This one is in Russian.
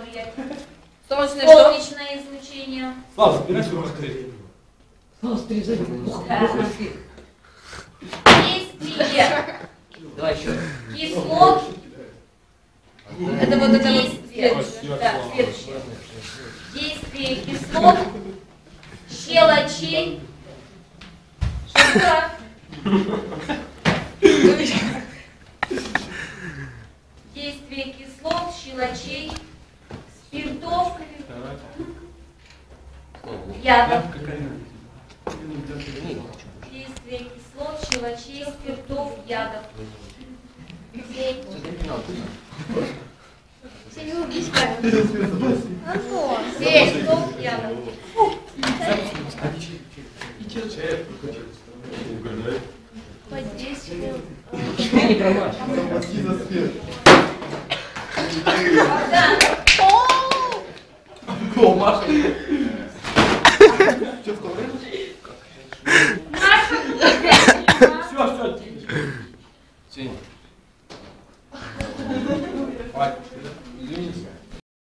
влиять. Солнечное что? Солнечное излучение. Слава, забирай свою быстрее. Да. Действие Давай еще. кислот. Это вот это вот Действие. следующее. Да, следующее. Действие кислот, щелочей. Шелка. Действие кислот, щелочей, ядов. Действие кислот, щелочей, спиртов, ядов. Спиртов, ядов. Под действием Не промажь. Богдан. О, Маша. Маша.